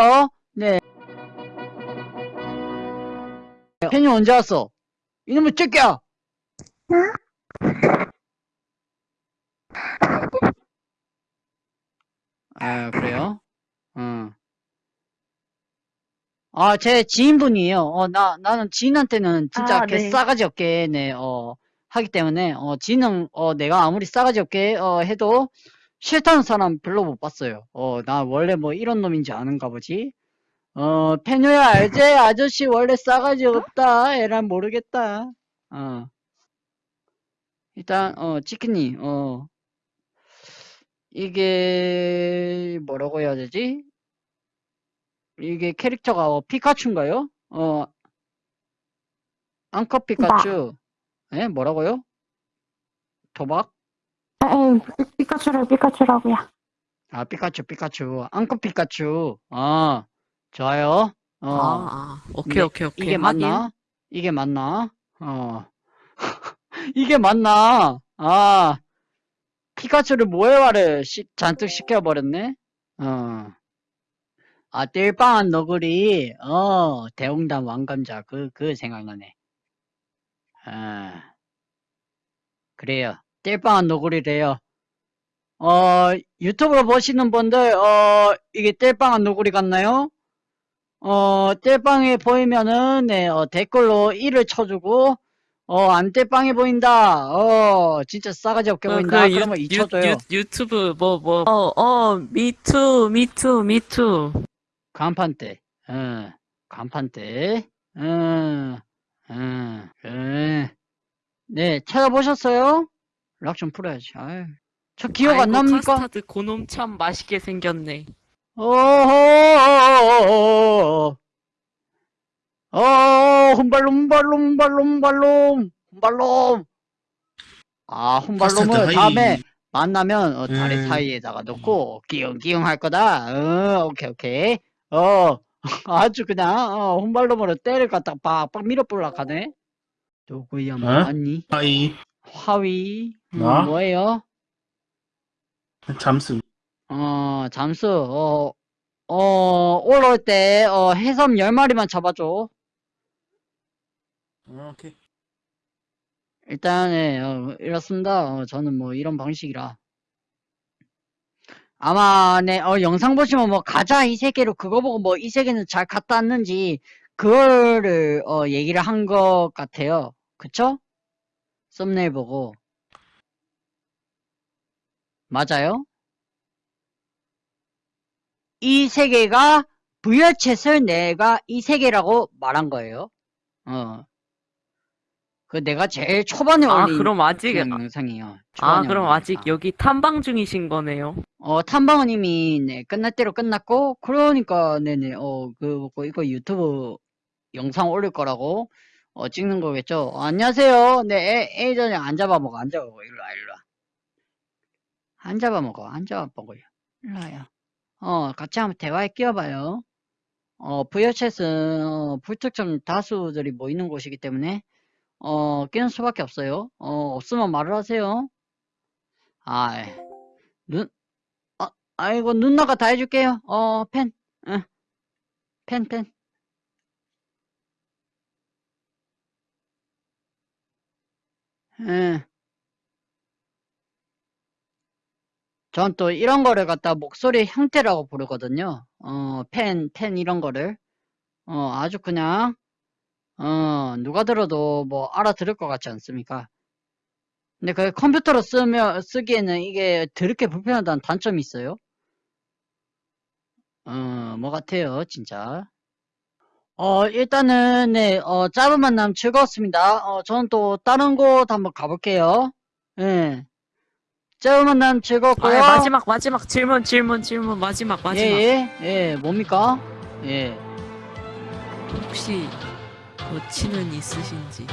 갈게요. 네. 팬이 언제 왔어? 이놈의 새끼야! 아, 그래요? 응. 아, 제 지인분이에요. 어, 나, 나는 지인한테는 진짜 아, 개 네. 싸가지 없게, 네, 어, 하기 때문에, 어, 지인은, 어, 내가 아무리 싸가지 없게, 어, 해도 싫다는 사람 별로 못 봤어요. 어, 나 원래 뭐 이런 놈인지 아는가 보지? 어, 페뇨야, 알지? 아저씨 원래 싸가지 없다. 에란 모르겠다. 어. 일단, 어, 치킨님, 어, 이게, 뭐라고 해야 되지? 이게 캐릭터가 어, 피카츄인가요? 어, 앙컷 피카츄. 예? 뭐라고요? 도박? 피카츄를 피카츄라고요. 아, 피카츄, 피카츄. 앙컷 피카츄. 아, 좋아요. 어, 아, 아. 오케이, 오케이, 오케이. 이게 확인. 맞나? 이게 맞나? 어. 이게 맞나? 아, 피카츄를 모해화를 시- 잔뜩 시켜버렸네? 어. 아, 띨빵한 너구리, 어, 대웅단 왕감자, 그, 그 생각나네. 아, 그래요. 띨빵한 너구리래요. 어, 유튜브로 보시는 분들, 어, 이게 띨빵한 너구리 같나요? 어, 띨빵해 보이면은, 네, 어, 댓글로 1을 쳐주고, 어, 안 띨빵해 보인다. 어, 진짜 싸가지 없게 그, 보인다. 그 유, 그러면 2 쳐줘요. 유, 유튜브 뭐, 뭐. 어, 어, 미투, 미투, 미투. 간판 때, 어, 간판 때, 어, 어, 어. 네, 찾아보셨어요? 락 좀 풀어야지. 아유, 저 기억 안 아이고, 납니까? 카스타드 고놈 참 맛있게 생겼네. 어허, 어, 혼발롬, 혼발롬, 혼발롬, 혼발롬, 혼발롬. 아, 카스타드 다음에. 만나면 어, 다리 음. 사이에다가 놓고 끼용끼용 할 거다. 어, 오케이, 오케이. 어, 아주 그냥 어, 혼발롬으로 때를 갖다 빡빡 밀어볼라 하네. 누구야, 어? 뭐하니? 하이 화위? 음, 나? 뭐예요? 잠수 어, 잠수, 어, 어, 올라올 때, 어, 해삼 10마리만 잡아줘. 어, 오케이 일단, 예, 어, 이렇습니다. 어, 저는 뭐 이런 방식이라. 아마, 네, 어, 영상 보시면 뭐, 가자, 이 세계로 그거 보고 뭐, 이 세계는 잘 갔다 왔는지, 그거를, 어, 얘기를 한 것 같아요. 그쵸? 썸네일 보고. 맞아요? 이 세계가 부여챗을 내가 이 세계라고 말한 거예요. 어. 그 내가 제일 초반에 아, 올린 그럼 아직, 그 영상이에요. 아, 그럼 아직 영상. 여기 탐방 중이신 거네요. 어, 탐방은 이미, 네, 끝날 대로 끝났고, 그러니까, 네네, 어, 그, 뭐, 이거 유튜브 영상 올릴 거라고, 어, 찍는 거겠죠? 어, 안녕하세요. 네, 애, 애전에 안 잡아먹어, 안 잡아먹어. 일로 와, 일로 와. 안 잡아먹어, 안 잡아먹어요. 일로 와요. 어, 같이 한번 대화에 끼워봐요. 어, 부여챗은, 어, 불특정 다수들이 모이는 곳이기 때문에, 어, 끼는 수밖에 없어요. 어, 없으면 말을 하세요. 아, 눈, 아, 아이고, 누나가 다 해줄게요. 어, 펜, 응. 펜, 펜. 응. 전 또 이런 거를 갖다 목소리 형태라고 부르거든요. 어, 펜, 펜 이런 거를. 어, 아주 그냥, 어, 누가 들어도 뭐 알아들을 것 같지 않습니까? 근데 그 컴퓨터로 쓰면, 쓰기에는 이게 더럽게 불편하다는 단점이 있어요. 어, 뭐 같아요, 진짜. 어, 일단은, 네, 어, 짧은 만남 즐거웠습니다. 어, 저는 또 다른 곳 한번 가볼게요. 예. 짧은 만남 아, 즐거웠고요. 마지막, 마지막 질문, 질문, 질문, 마지막, 마지막. 예, 예, 예, 뭡니까? 예. 혹시 여친은 있으신지?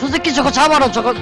저 새끼 저거 잡아라, 저거.